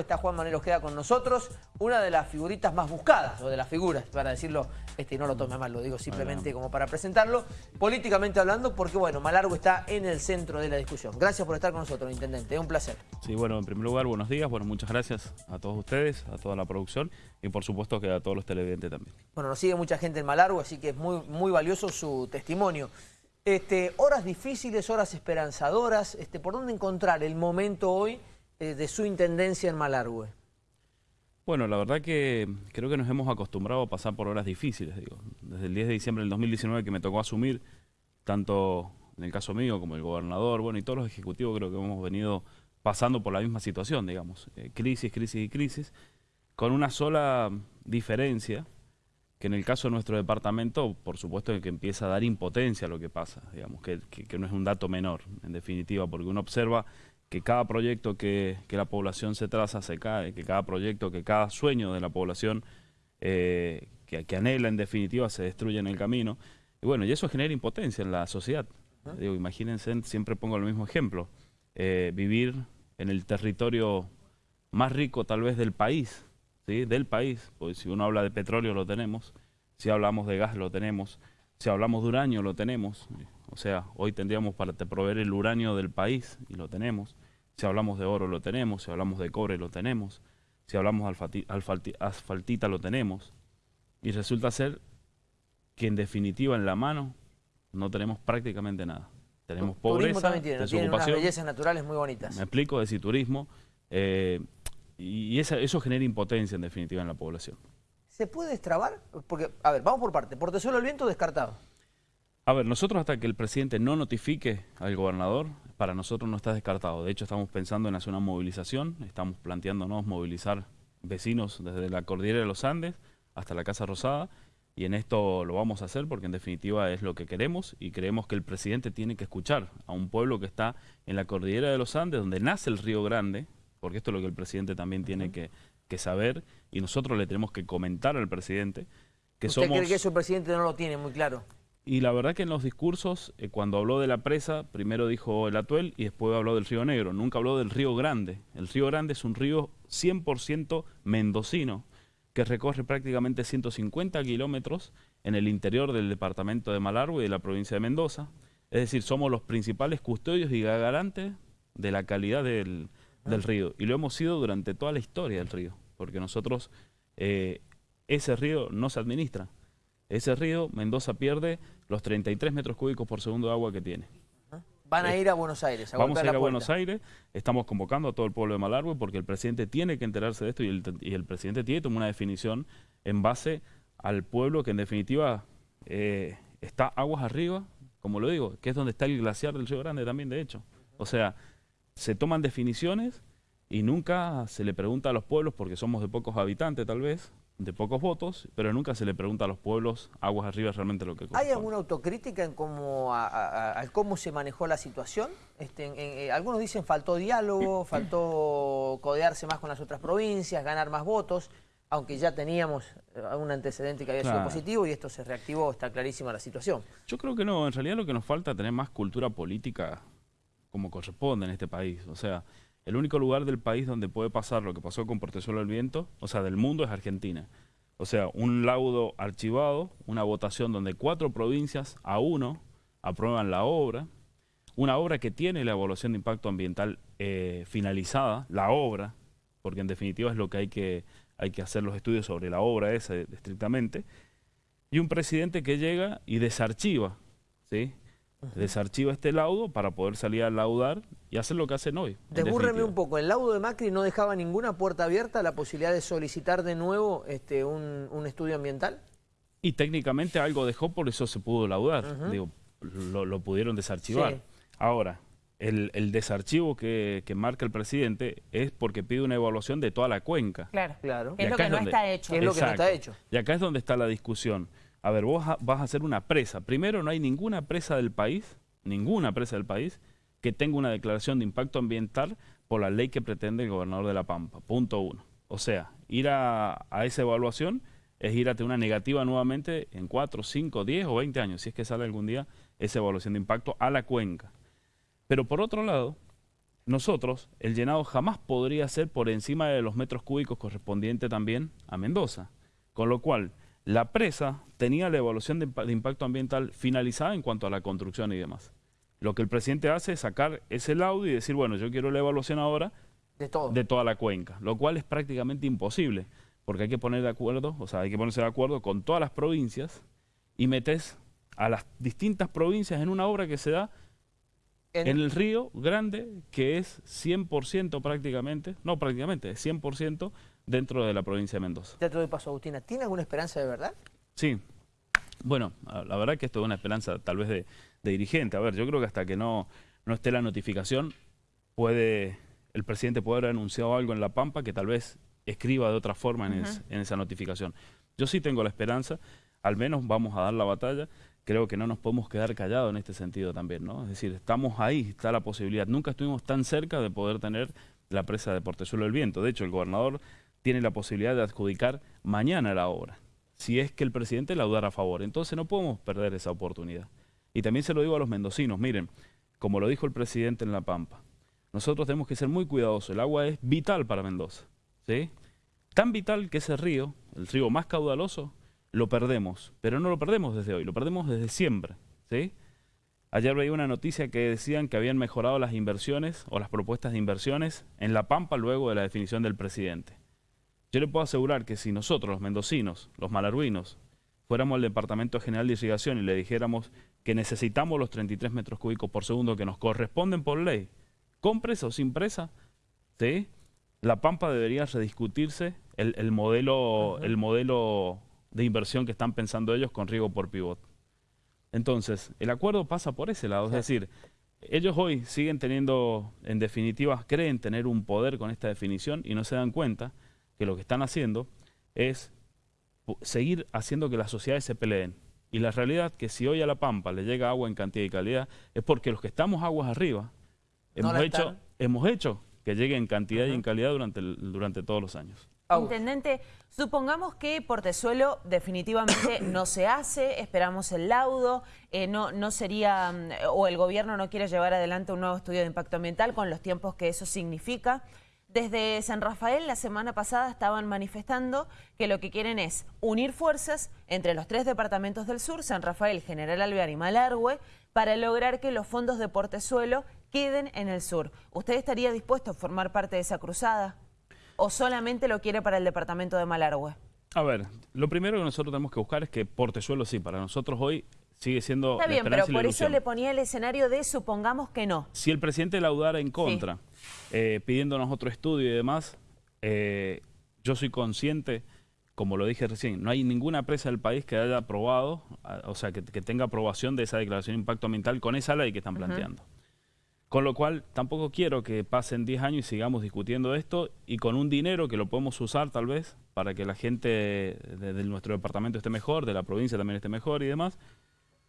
Está Juan Manuel Ojeda con nosotros, una de las figuritas más buscadas, o de las figuras, para decirlo, este no lo tome mal, lo digo simplemente como para presentarlo, políticamente hablando, porque bueno, Malargo está en el centro de la discusión. Gracias por estar con nosotros, Intendente, es un placer. Sí, bueno, en primer lugar, buenos días, bueno, muchas gracias a todos ustedes, a toda la producción y por supuesto que a todos los televidentes también. Bueno, nos sigue mucha gente en Malargo, así que es muy, muy valioso su testimonio. Este, horas difíciles, horas esperanzadoras, este, ¿por dónde encontrar el momento hoy eh, de su intendencia en Malargüe? Bueno, la verdad que creo que nos hemos acostumbrado a pasar por horas difíciles. Digo. Desde el 10 de diciembre del 2019 que me tocó asumir, tanto en el caso mío como el gobernador, bueno, y todos los ejecutivos creo que hemos venido pasando por la misma situación, digamos. Eh, crisis, crisis y crisis, con una sola diferencia, que en el caso de nuestro departamento, por supuesto que empieza a dar impotencia a lo que pasa, digamos, que, que no es un dato menor, en definitiva, porque uno observa que cada proyecto que, la población se traza se cae, que cada proyecto, que cada sueño de la población eh, que, anhela en definitiva se destruye en el camino. Y bueno, y eso genera impotencia en la sociedad. Digo, imagínense, siempre pongo el mismo ejemplo, eh, vivir en el territorio más rico tal vez del país, ¿sí? del país, pues si uno habla de petróleo lo tenemos, si hablamos de gas lo tenemos, si hablamos de uranio lo tenemos, o sea, hoy tendríamos para proveer el uranio del país y lo tenemos. Si hablamos de oro lo tenemos, si hablamos de cobre lo tenemos, si hablamos de asfaltita lo tenemos. Y resulta ser que en definitiva en la mano no tenemos prácticamente nada. Tenemos pobreza, también tiene, tiene unas bellezas naturales muy bonitas. Me explico, de turismo. Eh, y eso genera impotencia en definitiva en la población. ¿Se puede destrabar? Porque, a ver, vamos por parte. ¿Por solo el viento descartado? A ver, nosotros hasta que el presidente no notifique al gobernador, para nosotros no está descartado. De hecho, estamos pensando en hacer una movilización, estamos planteándonos movilizar vecinos desde la cordillera de los Andes hasta la Casa Rosada, y en esto lo vamos a hacer porque en definitiva es lo que queremos y creemos que el presidente tiene que escuchar a un pueblo que está en la cordillera de los Andes, donde nace el Río Grande, porque esto es lo que el presidente también tiene que, saber, y nosotros le tenemos que comentar al presidente que ¿Usted somos... cree que eso el presidente no lo tiene muy claro? Y la verdad que en los discursos, eh, cuando habló de la presa, primero dijo el Atuel y después habló del Río Negro. Nunca habló del Río Grande. El Río Grande es un río 100% mendocino, que recorre prácticamente 150 kilómetros en el interior del departamento de Malargüe y de la provincia de Mendoza. Es decir, somos los principales custodios y garantes de la calidad del, río. Y lo hemos sido durante toda la historia del río, porque nosotros, eh, ese río no se administra ese río, Mendoza pierde los 33 metros cúbicos por segundo de agua que tiene. Van a ir a Buenos Aires. A Vamos a ir a Buenos Aires, estamos convocando a todo el pueblo de Malargüe porque el presidente tiene que enterarse de esto y el, presidente tiene que tomar una definición en base al pueblo que en definitiva eh, está aguas arriba, como lo digo, que es donde está el glaciar del Río Grande también de hecho. O sea, se toman definiciones y nunca se le pregunta a los pueblos, porque somos de pocos habitantes tal vez, de pocos votos, pero nunca se le pregunta a los pueblos aguas arriba realmente lo que ¿Hay alguna autocrítica en cómo, a, cómo se manejó la situación? Este, eh, algunos dicen faltó diálogo, faltó codearse más con las otras provincias, ganar más votos, aunque ya teníamos eh, un antecedente que había sido positivo y esto se reactivó, está clarísima la situación. Yo creo que no, en realidad lo que nos falta es tener más cultura política como corresponde en este país, o sea... El único lugar del país donde puede pasar lo que pasó con Portezuelo del Viento, o sea, del mundo, es Argentina. O sea, un laudo archivado, una votación donde cuatro provincias a uno aprueban la obra, una obra que tiene la evaluación de impacto ambiental eh, finalizada, la obra, porque en definitiva es lo que hay que, hay que hacer los estudios sobre la obra esa estrictamente, y un presidente que llega y desarchiva, ¿sí? Desarchiva este laudo para poder salir a laudar y hacer lo que hacen hoy. Desbúrreme un poco, el laudo de Macri no dejaba ninguna puerta abierta a la posibilidad de solicitar de nuevo este, un, estudio ambiental. Y técnicamente algo dejó, por eso se pudo laudar, Digo, lo, pudieron desarchivar. Ahora, el, desarchivo que, marca el presidente es porque pide una evaluación de toda la cuenca. Claro, claro. Es lo que no está hecho. Es lo que no está hecho. Y acá es donde está la discusión a ver, vos vas a hacer una presa. Primero, no hay ninguna presa del país, ninguna presa del país, que tenga una declaración de impacto ambiental por la ley que pretende el gobernador de La Pampa. Punto uno. O sea, ir a, esa evaluación es ir a tener una negativa nuevamente en 4, 5, 10 o 20 años, si es que sale algún día esa evaluación de impacto a la cuenca. Pero por otro lado, nosotros, el llenado jamás podría ser por encima de los metros cúbicos correspondiente también a Mendoza. Con lo cual, la presa tenía la evaluación de, impacto ambiental finalizada en cuanto a la construcción y demás. Lo que el presidente hace es sacar ese laudo y decir, bueno, yo quiero la evaluación ahora de, de toda la cuenca, lo cual es prácticamente imposible, porque hay que poner de acuerdo, o sea, hay que ponerse de acuerdo con todas las provincias y metes a las distintas provincias en una obra que se da en, el río Grande, que es 100% prácticamente, no prácticamente, es 100% dentro de la provincia de Mendoza. Teatro de Paso Agustina, ¿tiene alguna esperanza de verdad? Sí. Bueno, la verdad que esto es una esperanza tal vez de, dirigente. A ver, yo creo que hasta que no, no esté la notificación, puede el presidente puede haber anunciado algo en La Pampa que tal vez escriba de otra forma en, en esa notificación. Yo sí tengo la esperanza, al menos vamos a dar la batalla creo que no nos podemos quedar callados en este sentido también, ¿no? Es decir, estamos ahí, está la posibilidad. Nunca estuvimos tan cerca de poder tener la presa de Portezuelo del Viento. De hecho, el gobernador tiene la posibilidad de adjudicar mañana la obra, si es que el presidente la dudara a favor. Entonces no podemos perder esa oportunidad. Y también se lo digo a los mendocinos, miren, como lo dijo el presidente en La Pampa, nosotros tenemos que ser muy cuidadosos. El agua es vital para Mendoza, ¿sí? Tan vital que ese río, el río más caudaloso, lo perdemos, pero no lo perdemos desde hoy, lo perdemos desde siempre, ¿sí? Ayer veía una noticia que decían que habían mejorado las inversiones o las propuestas de inversiones en La Pampa luego de la definición del presidente. Yo le puedo asegurar que si nosotros, los mendocinos, los malarguinos, fuéramos al Departamento General de Irrigación y le dijéramos que necesitamos los 33 metros cúbicos por segundo que nos corresponden por ley, con presa o sin presa, ¿sí? La Pampa debería rediscutirse el, modelo, el modelo de inversión que están pensando ellos con riego por pivot. Entonces, el acuerdo pasa por ese lado, es decir, ellos hoy siguen teniendo, en definitiva, creen tener un poder con esta definición y no se dan cuenta que lo que están haciendo es seguir haciendo que las sociedades se peleen. Y la realidad que si hoy a La Pampa le llega agua en cantidad y calidad es porque los que estamos aguas arriba hemos, hecho, hemos hecho que llegue en cantidad y en calidad durante, durante todos los años. Intendente, supongamos que Portezuelo definitivamente no se hace, esperamos el laudo, eh, no, no sería, mm, o el gobierno no quiere llevar adelante un nuevo estudio de impacto ambiental con los tiempos que eso significa. Desde San Rafael la semana pasada estaban manifestando que lo que quieren es unir fuerzas entre los tres departamentos del sur, San Rafael, General Alvear y Malargüe, para lograr que los fondos de Portezuelo queden en el sur. ¿Usted estaría dispuesto a formar parte de esa cruzada? o solamente lo quiere para el departamento de Malargüe? A ver, lo primero que nosotros tenemos que buscar es que Portezuelo sí, para nosotros hoy sigue siendo Está bien, pero por eso le ponía el escenario de supongamos que no. Si el presidente laudara en contra, eh, pidiéndonos otro estudio y demás, eh, yo soy consciente, como lo dije recién, no hay ninguna presa del país que haya aprobado, o sea, que, tenga aprobación de esa declaración de impacto ambiental con esa ley que están planteando. Con lo cual, tampoco quiero que pasen 10 años y sigamos discutiendo esto y con un dinero que lo podemos usar tal vez para que la gente de, nuestro departamento esté mejor, de la provincia también esté mejor y demás.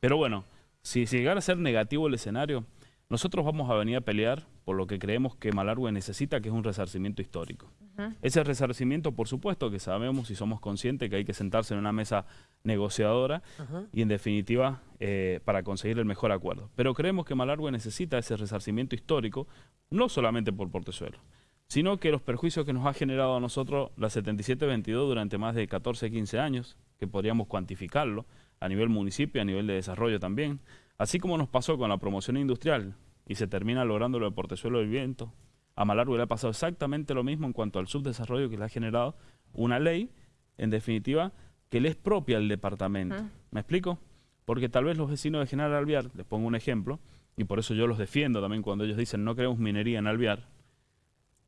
Pero bueno, si, si llegara a ser negativo el escenario, nosotros vamos a venir a pelear por lo que creemos que Malargüe necesita, que es un resarcimiento histórico. Ese resarcimiento, por supuesto, que sabemos y somos conscientes que hay que sentarse en una mesa negociadora y, en definitiva, eh, para conseguir el mejor acuerdo. Pero creemos que Malargüe necesita ese resarcimiento histórico, no solamente por Portezuelo, sino que los perjuicios que nos ha generado a nosotros la 7722 durante más de 14, 15 años, que podríamos cuantificarlo a nivel municipio, a nivel de desarrollo también, Así como nos pasó con la promoción industrial y se termina logrando lo de Portezuelo del Viento, a Malargüe le ha pasado exactamente lo mismo en cuanto al subdesarrollo que le ha generado una ley, en definitiva, que le es propia al departamento. ¿Me explico? Porque tal vez los vecinos de General Alviar, les pongo un ejemplo, y por eso yo los defiendo también cuando ellos dicen no queremos minería en Alviar,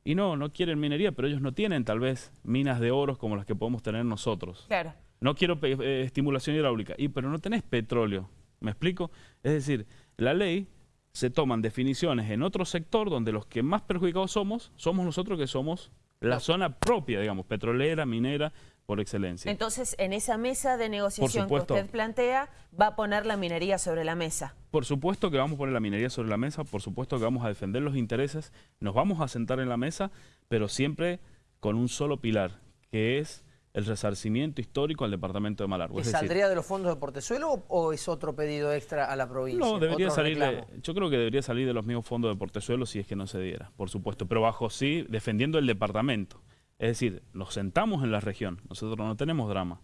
y no, no quieren minería, pero ellos no tienen tal vez minas de oro como las que podemos tener nosotros. Claro. No quiero eh, estimulación hidráulica, y pero no tenés petróleo. ¿Me explico? Es decir, la ley se toman definiciones en otro sector donde los que más perjudicados somos, somos nosotros que somos la zona propia, digamos, petrolera, minera, por excelencia. Entonces, en esa mesa de negociación que usted plantea, va a poner la minería sobre la mesa. Por supuesto que vamos a poner la minería sobre la mesa, por supuesto que vamos a defender los intereses, nos vamos a sentar en la mesa, pero siempre con un solo pilar, que es el resarcimiento histórico al departamento de Malargüe. ¿Y saldría de los fondos de Portezuelo o es otro pedido extra a la provincia? No, debería salir, yo creo que debería salir de los mismos fondos de Portezuelo si es que no se diera, por supuesto, pero bajo sí, defendiendo el departamento. Es decir, nos sentamos en la región, nosotros no tenemos drama,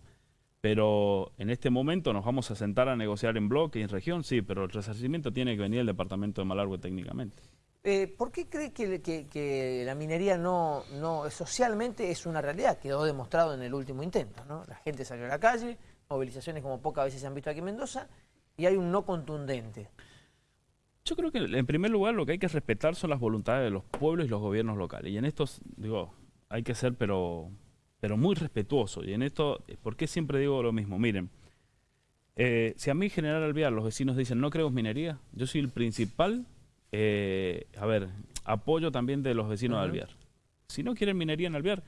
pero en este momento nos vamos a sentar a negociar en bloque y en región, sí, pero el resarcimiento tiene que venir del departamento de Malargüe técnicamente. Eh, ¿Por qué cree que, la minería no, no socialmente es una realidad? Quedó demostrado en el último intento. ¿no? La gente salió a la calle, movilizaciones como pocas veces se han visto aquí en Mendoza, y hay un no contundente. Yo creo que en primer lugar lo que hay que respetar son las voluntades de los pueblos y los gobiernos locales. Y en esto, digo, hay que ser pero, pero muy respetuoso. Y en esto, ¿por qué siempre digo lo mismo? Miren, eh, si a mí General Alvear los vecinos dicen no creo minería, yo soy el principal eh, a ver, apoyo también de los vecinos de Alvear. Si no quieren minería en Alvear,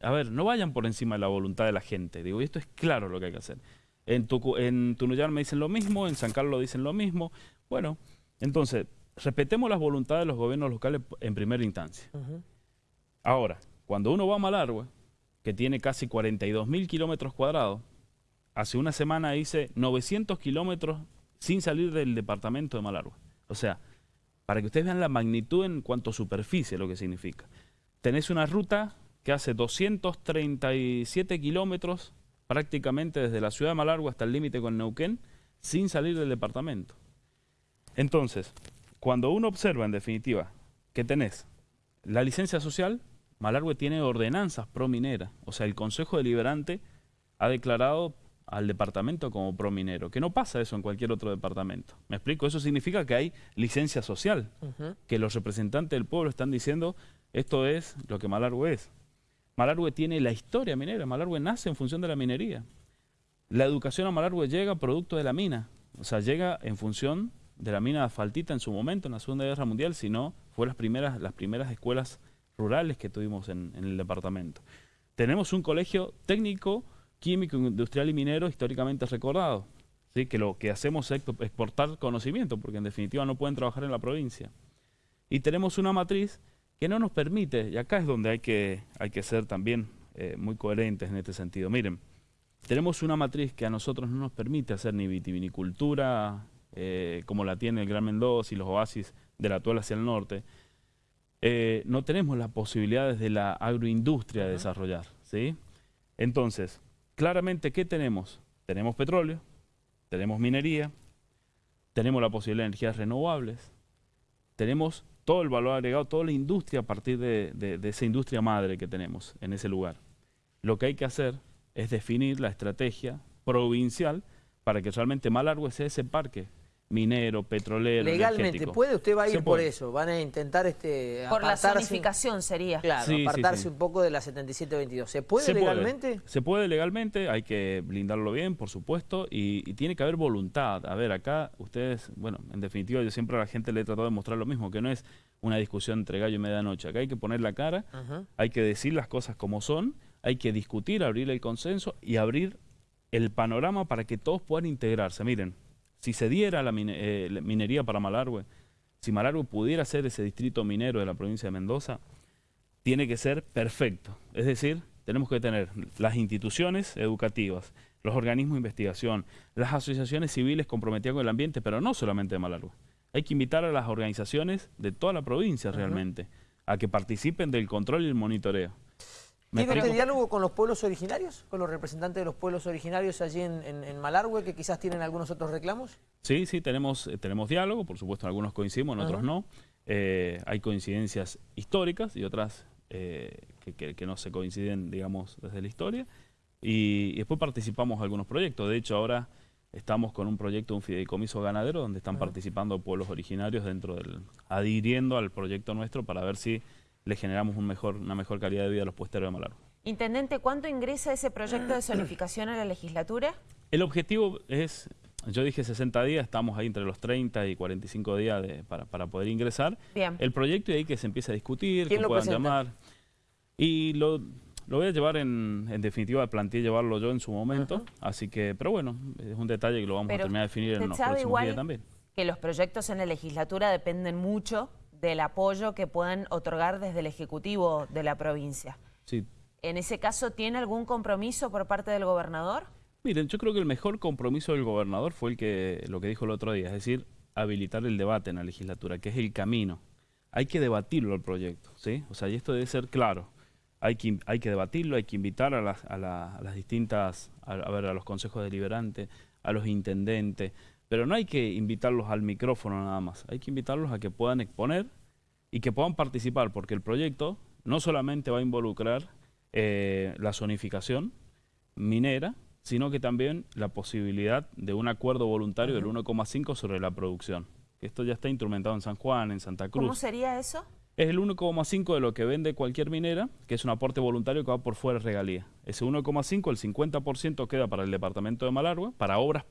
a ver, no vayan por encima de la voluntad de la gente. Digo, y esto es claro lo que hay que hacer. En, en Tunuyán me dicen lo mismo, en San Carlos dicen lo mismo. Bueno, entonces, respetemos las voluntades de los gobiernos locales en primera instancia. Ahora, cuando uno va a Malargüe, que tiene casi 42 mil kilómetros cuadrados, hace una semana hice 900 kilómetros sin salir del departamento de Malargüe. O sea, para que ustedes vean la magnitud en cuanto a superficie, lo que significa. Tenés una ruta que hace 237 kilómetros prácticamente desde la ciudad de Malargüe hasta el límite con Neuquén, sin salir del departamento. Entonces, cuando uno observa en definitiva que tenés la licencia social, Malargüe tiene ordenanzas pro minera, o sea, el Consejo Deliberante ha declarado al departamento como prominero, que no pasa eso en cualquier otro departamento. ¿Me explico? Eso significa que hay licencia social, que los representantes del pueblo están diciendo esto es lo que Malargüe es. Malargüe tiene la historia minera, Malargüe nace en función de la minería. La educación a Malargüe llega producto de la mina, o sea, llega en función de la mina de asfaltita en su momento, en la Segunda Guerra Mundial, sino fue las primeras, las primeras escuelas rurales que tuvimos en el departamento. Tenemos un colegio técnico químico, industrial y minero históricamente recordado. ¿sí? Que lo que hacemos es exportar conocimiento, porque en definitiva no pueden trabajar en la provincia. Y tenemos una matriz que no nos permite, y acá es donde hay que, hay que ser también eh, muy coherentes en este sentido. Miren, tenemos una matriz que a nosotros no nos permite hacer ni vitivinicultura, eh, como la tiene el Gran Mendoza y los oasis de la Tuela hacia el norte. Eh, no tenemos las posibilidades de la agroindustria de desarrollar. ¿sí? Entonces, claramente, ¿qué tenemos? Tenemos petróleo, tenemos minería, tenemos la posibilidad de energías renovables, tenemos todo el valor agregado, toda la industria a partir de, esa industria madre que tenemos en ese lugar. Lo que hay que hacer es definir la estrategia provincial para que realmente Malargüe sea ese parque minero, petrolero, Legalmente, ¿puede? Usted va a ir por eso, van a intentar este Por la zonificación sería. Claro, apartarse un poco de la 7722. ¿Se puede legalmente? Se puede legalmente, hay que blindarlo bien, por supuesto, y, tiene que haber voluntad. A ver, acá ustedes, bueno, en definitiva yo siempre a la gente le he tratado de mostrar lo mismo, que no es una discusión entre gallo y medianoche. Acá hay que poner la cara, hay que decir las cosas como son, hay que discutir, abrir el consenso y abrir el panorama para que todos puedan integrarse. Miren, si se diera la, eh, minería para Malargüe, si Malargüe pudiera ser ese distrito minero de la provincia de Mendoza, tiene que ser perfecto. Es decir, tenemos que tener las instituciones educativas, los organismos de investigación, las asociaciones civiles comprometidas con el ambiente, pero no solamente de Malargüe. Hay que invitar a las organizaciones de toda la provincia realmente a que participen del control y el monitoreo. ¿Tiene este diálogo con los pueblos originarios? ¿Con los representantes de los pueblos originarios allí en, en, Malargüe que quizás tienen algunos otros reclamos? Sí, sí, tenemos, eh, tenemos diálogo, por supuesto algunos coincidimos, en otros no. Eh, hay coincidencias históricas y otras eh, que, no se coinciden, digamos, desde la historia. Y, después participamos en algunos proyectos. De hecho, ahora estamos con un proyecto, un fideicomiso ganadero, donde están participando pueblos originarios dentro del, adhiriendo al proyecto nuestro para ver si le generamos un mejor, una mejor calidad de vida a los puesteros de Malargüe. Intendente, ¿cuánto ingresa ese proyecto de zonificación a la legislatura? El objetivo es, yo dije 60 días, estamos ahí entre los 30 y 45 días para, poder ingresar. Bien. El proyecto y ahí que se empieza a discutir, que puedan llamar. Y lo, voy a llevar en, en definitiva, planteé llevarlo yo en su momento, así que, pero bueno, es un detalle que lo vamos a terminar de definir en los próximos días también. que los proyectos en la legislatura dependen mucho del apoyo que puedan otorgar desde el Ejecutivo de la provincia. Sí. en ese caso, ¿tiene algún compromiso por parte del gobernador? Miren, yo creo que el mejor compromiso del gobernador fue el que lo que dijo el otro día, es decir, habilitar el debate en la legislatura, que es el camino. Hay que debatirlo el proyecto, ¿sí? O sea, y esto debe ser claro. Hay que, hay que debatirlo, hay que invitar a las, a, las distintas, a, ver, a los consejos deliberantes, a los intendentes, pero no hay que invitarlos al micrófono nada más, hay que invitarlos a que puedan exponer y que puedan participar, porque el proyecto no solamente va a involucrar eh, la zonificación minera, sino que también la posibilidad de un acuerdo voluntario del 1,5 sobre la producción. Esto ya está instrumentado en San Juan, en Santa Cruz. ¿Cómo sería eso? Es el 1,5 de lo que vende cualquier minera, que es un aporte voluntario que va por fuera de regalía. Ese 1,5, el 50% queda para el departamento de Malargüe, para obras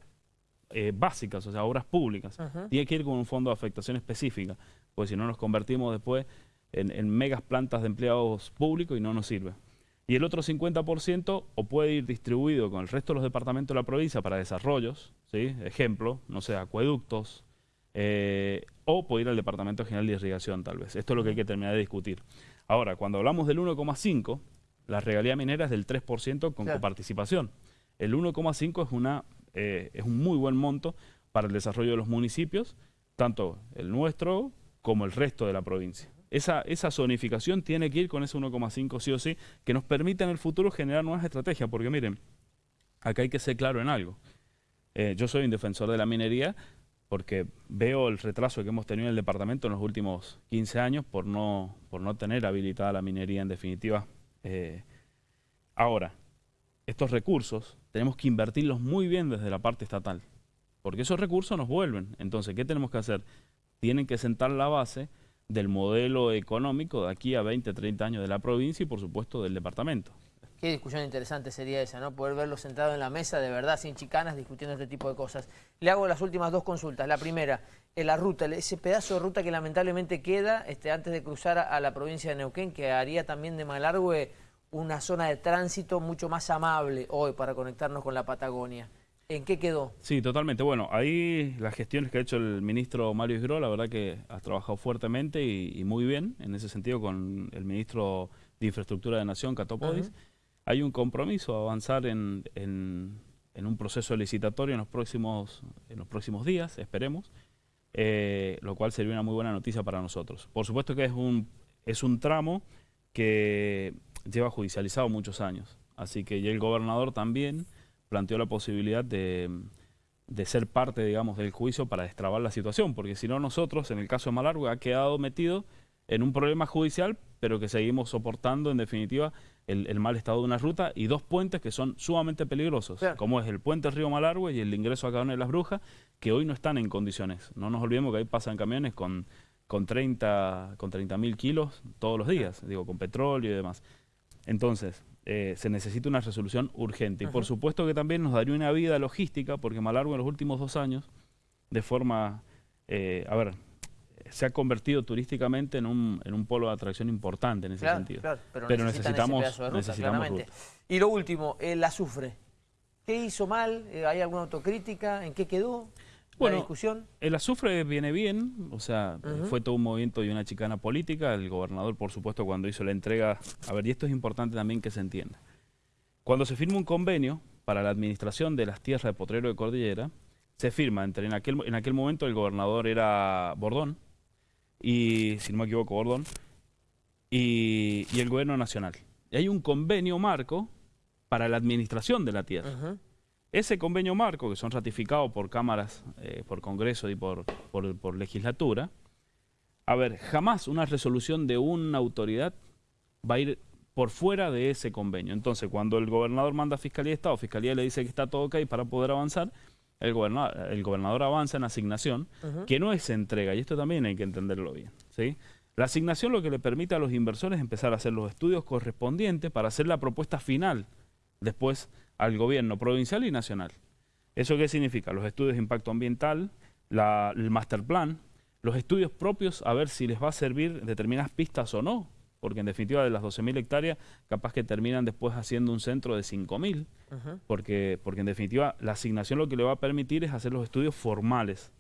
eh, básicas, o sea, obras públicas. Tiene que ir con un fondo de afectación específica, porque si no nos convertimos después en, en megas plantas de empleados públicos y no nos sirve. Y el otro 50% o puede ir distribuido con el resto de los departamentos de la provincia para desarrollos, ¿sí? ejemplo, no sé, acueductos, eh, o puede ir al Departamento General de Irrigación tal vez. Esto es lo que hay que terminar de discutir. Ahora, cuando hablamos del 1,5, la regalía minera es del 3% con coparticipación. El 1,5 es, una, eh, es un muy buen monto para el desarrollo de los municipios, tanto el nuestro como el resto de la provincia. Esa, esa zonificación tiene que ir con ese 1,5 sí o sí, que nos permita en el futuro generar nuevas estrategias, porque miren, acá hay que ser claro en algo. Eh, yo soy un defensor de la minería porque veo el retraso que hemos tenido en el departamento en los últimos 15 años por no, por no tener habilitada la minería en definitiva. Eh, ahora, estos recursos tenemos que invertirlos muy bien desde la parte estatal, porque esos recursos nos vuelven. Entonces, ¿qué tenemos que hacer? Tienen que sentar la base del modelo económico de aquí a 20, 30 años de la provincia y por supuesto del departamento. Qué discusión interesante sería esa, ¿no? Poder verlo sentado en la mesa de verdad, sin chicanas, discutiendo este tipo de cosas. Le hago las últimas dos consultas. La primera, en la ruta, ese pedazo de ruta que lamentablemente queda este, antes de cruzar a, la provincia de Neuquén, que haría también de Malargüe una zona de tránsito mucho más amable hoy para conectarnos con la Patagonia. ¿En qué quedó? Sí, totalmente. Bueno, ahí las gestiones que ha hecho el ministro Mario Isgro, la verdad que ha trabajado fuertemente y, muy bien en ese sentido con el ministro de Infraestructura de Nación, Catopodis hay un compromiso a avanzar en, un proceso licitatorio en los próximos, en los próximos días, esperemos, eh, lo cual sería una muy buena noticia para nosotros. Por supuesto que es un, es un tramo que lleva judicializado muchos años, así que el gobernador también planteó la posibilidad de, de ser parte, digamos, del juicio para destrabar la situación, porque si no nosotros, en el caso de Malargue, ha quedado metido en un problema judicial, pero que seguimos soportando, en definitiva, el, mal estado de una ruta y dos puentes que son sumamente peligrosos, como es el puente Río Malargüe y el ingreso a Cadena de las Brujas, que hoy no están en condiciones. No nos olvidemos que ahí pasan camiones con, con 30 con mil kilos todos los días, digo, con petróleo y demás. Entonces, eh, se necesita una resolución urgente. Y por supuesto que también nos daría una vida logística, porque Malargüe en los últimos dos años, de forma, eh, a ver, se ha convertido turísticamente en un, en un polo de atracción importante en ese sentido. pero, necesitamos, necesitamos Y lo último, el azufre. ¿Qué hizo mal? Eh, ¿Hay alguna autocrítica? ¿En qué quedó? Bueno, la discusión? el azufre viene bien, o sea, fue todo un movimiento y una chicana política. El gobernador, por supuesto, cuando hizo la entrega... A ver, y esto es importante también que se entienda. Cuando se firma un convenio para la administración de las tierras de Potrero de Cordillera, se firma, entre en aquel, en aquel momento el gobernador era Bordón, y, si no me equivoco, Gordon, y, el gobierno nacional. Y hay un convenio marco para la administración de la tierra. Ese convenio marco, que son ratificados por cámaras, eh, por Congreso y por, por, legislatura, a ver, jamás una resolución de una autoridad va a ir por fuera de ese convenio. Entonces, cuando el gobernador manda a Fiscalía de Estado, Fiscalía le dice que está todo ok para poder avanzar, el gobernador, el gobernador avanza en asignación, que no es entrega, y esto también hay que entenderlo bien. ¿sí? La asignación lo que le permite a los inversores empezar a hacer los estudios correspondientes para hacer la propuesta final después al gobierno provincial y nacional. ¿Eso qué significa? Los estudios de impacto ambiental, el master plan, los estudios propios a ver si les va a servir determinadas pistas o no porque en definitiva de las 12.000 hectáreas capaz que terminan después haciendo un centro de 5.000, porque, porque en definitiva la asignación lo que le va a permitir es hacer los estudios formales.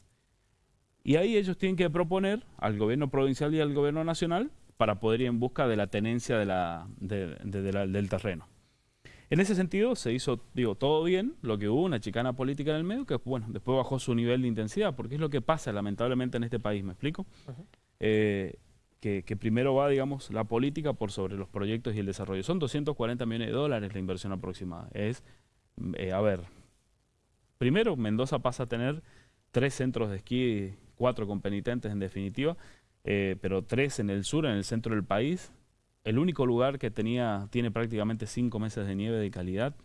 Y ahí ellos tienen que proponer al gobierno provincial y al gobierno nacional para poder ir en busca de la tenencia de la, de la- del terreno. En ese sentido se hizo, digo, todo bien, lo que hubo, una chicana política en el medio, que bueno, después bajó su nivel de intensidad, porque es lo que pasa lamentablemente en este país, ¿me explico? Eh, que, que primero va, digamos, la política por sobre los proyectos y el desarrollo. Son 240 millones de dólares la inversión aproximada. Es, mm, eh, a ver, primero Mendoza pasa a tener tres centros de esquí, cuatro con penitentes en definitiva, eh, pero tres en el sur, en el centro del país. El único lugar que tenía, tiene prácticamente cinco meses de nieve de calidad.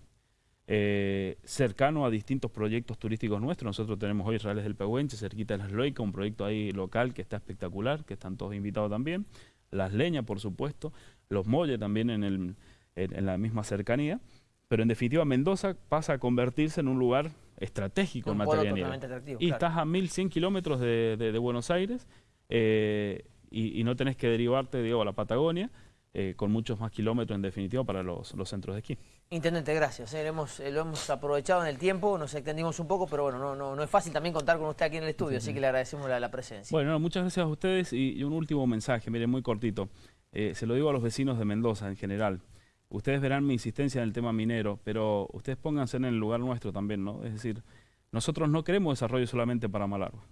eh, cercano a distintos proyectos turísticos nuestros. Nosotros tenemos hoy Reales del Pehuenche, cerquita de Las Loicas, un proyecto ahí local que está espectacular, que están todos invitados también. Las Leñas, por supuesto. Los Molles también en, el- en- en la misma cercanía. Pero en definitiva, Mendoza pasa a convertirse en un lugar estratégico en materia de atractivo. Y claro. estás a 1100 kilómetros de, de- de Buenos Aires eh, y, y no tenés que derivarte digo, a la Patagonia, eh, con muchos más kilómetros en definitiva para los, los centros de esquí. Intendente, gracias. eh, lo, hemos, eh, lo hemos aprovechado en el tiempo, nos extendimos un poco, pero bueno, no, no, no es fácil también contar con usted aquí en el estudio, así que le agradecemos la, la presencia. Bueno, no, muchas gracias a ustedes y, y un último mensaje, miren, muy cortito. Se lo digo a los vecinos de Mendoza en general. Ustedes verán mi insistencia en el tema minero, pero ustedes pónganse en el lugar nuestro también, ¿no? Es decir, nosotros no queremos desarrollo solamente para Malargua.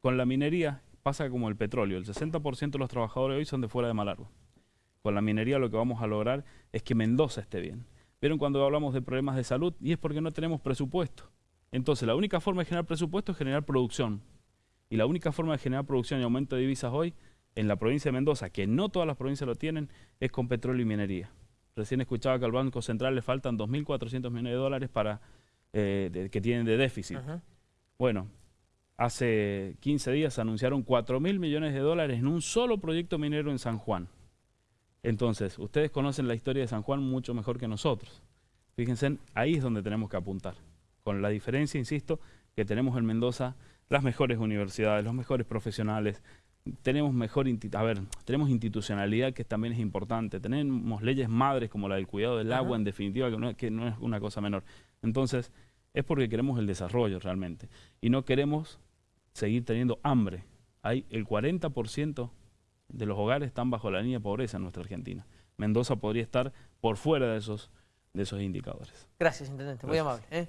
Con la minería pasa como el petróleo, el 60% de los trabajadores hoy son de fuera de Malargua. Con la minería lo que vamos a lograr es que Mendoza esté bien. Pero cuando hablamos de problemas de salud, y es porque no tenemos presupuesto. Entonces, la única forma de generar presupuesto es generar producción. Y la única forma de generar producción y aumento de divisas hoy en la provincia de Mendoza, que no todas las provincias lo tienen, es con petróleo y minería. Recién escuchaba que al Banco Central le faltan 2.400 millones de dólares para, eh, de- que tienen de déficit. Bueno, hace 15 días anunciaron 4.000 millones de dólares en un solo proyecto minero en San Juan. Entonces, ustedes conocen la historia de San Juan mucho mejor que nosotros. Fíjense, ahí es donde tenemos que apuntar. Con la diferencia, insisto, que tenemos en Mendoza las mejores universidades, los mejores profesionales, tenemos mejor, a ver, tenemos institucionalidad que también es importante, tenemos leyes madres como la del cuidado del agua, en definitiva, que no, es- que no es una cosa menor. Entonces, es porque queremos el desarrollo realmente y no queremos seguir teniendo hambre. Hay el 40% de los hogares están bajo la línea de pobreza en nuestra Argentina. Mendoza podría estar por fuera de esos, de esos indicadores. Gracias, Intendente, muy Gracias. amable. ¿eh?